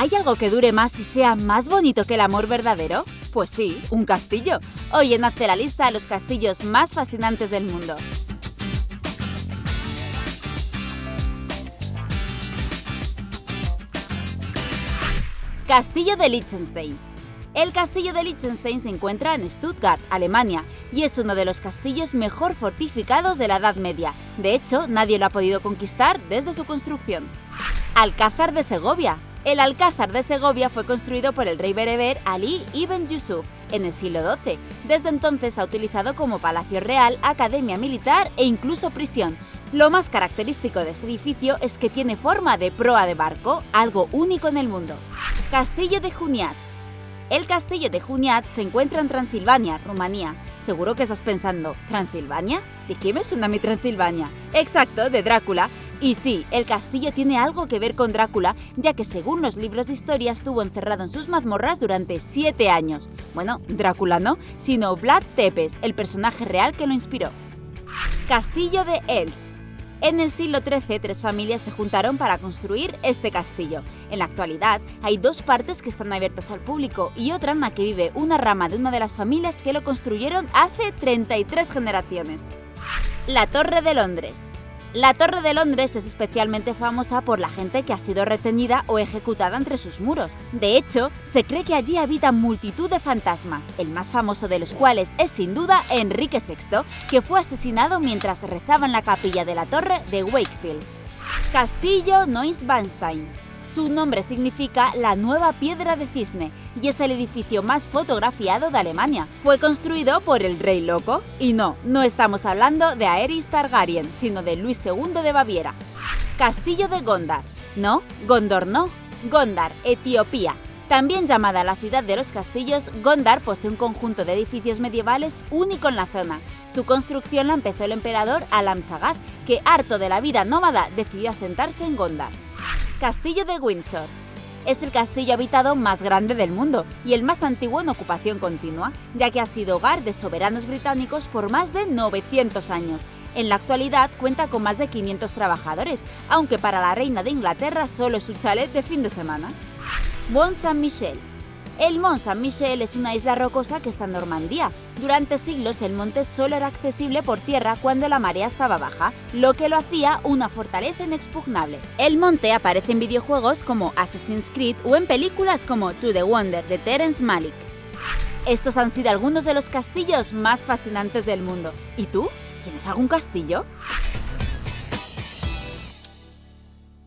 ¿Hay algo que dure más y sea más bonito que el amor verdadero? Pues sí, un castillo. Hoy en Hazte la lista los castillos más fascinantes del mundo. Castillo de Liechtenstein. El castillo de Liechtenstein se encuentra en Stuttgart, Alemania, y es uno de los castillos mejor fortificados de la Edad Media. De hecho, nadie lo ha podido conquistar desde su construcción. Alcázar de Segovia. El Alcázar de Segovia fue construido por el rey bereber Ali ibn Yusuf en el siglo XII. Desde entonces ha utilizado como palacio real, academia militar e incluso prisión. Lo más característico de este edificio es que tiene forma de proa de barco, algo único en el mundo. Castillo de Juniat. El castillo de Juniat se encuentra en Transilvania, Rumanía. Seguro que estás pensando, ¿Transilvania? ¿De qué me suena mi Transilvania? Exacto, de Drácula. Y sí, el castillo tiene algo que ver con Drácula, ya que según los libros de historia estuvo encerrado en sus mazmorras durante siete años. Bueno, Drácula no, sino Vlad Tepes, el personaje real que lo inspiró. Castillo de El. En el siglo XIII, tres familias se juntaron para construir este castillo. En la actualidad, hay dos partes que están abiertas al público y otra en la que vive una rama de una de las familias que lo construyeron hace 33 generaciones. La Torre de Londres. La Torre de Londres es especialmente famosa por la gente que ha sido retenida o ejecutada entre sus muros. De hecho, se cree que allí habitan multitud de fantasmas, el más famoso de los cuales es sin duda Enrique VI, que fue asesinado mientras rezaba en la capilla de la torre de Wakefield. Castillo Neuschwanstein su nombre significa la nueva piedra de cisne y es el edificio más fotografiado de Alemania. Fue construido por el rey loco. Y no, no estamos hablando de Aerys Targaryen, sino de Luis II de Baviera. Castillo de Gondar. No, Gondor no. Gondar, Etiopía. También llamada la ciudad de los castillos, Gondar posee un conjunto de edificios medievales único en la zona. Su construcción la empezó el emperador Alam Sagar, que harto de la vida nómada decidió asentarse en Gondar. Castillo de Windsor. Es el castillo habitado más grande del mundo y el más antiguo en ocupación continua, ya que ha sido hogar de soberanos británicos por más de 900 años. En la actualidad cuenta con más de 500 trabajadores, aunque para la reina de Inglaterra solo es su chalet de fin de semana. Mont Saint-Michel el Mont Saint-Michel es una isla rocosa que está en Normandía. Durante siglos el monte solo era accesible por tierra cuando la marea estaba baja, lo que lo hacía una fortaleza inexpugnable. El monte aparece en videojuegos como Assassin's Creed o en películas como To the Wonder de Terence Malick. Estos han sido algunos de los castillos más fascinantes del mundo. ¿Y tú? ¿Tienes algún castillo?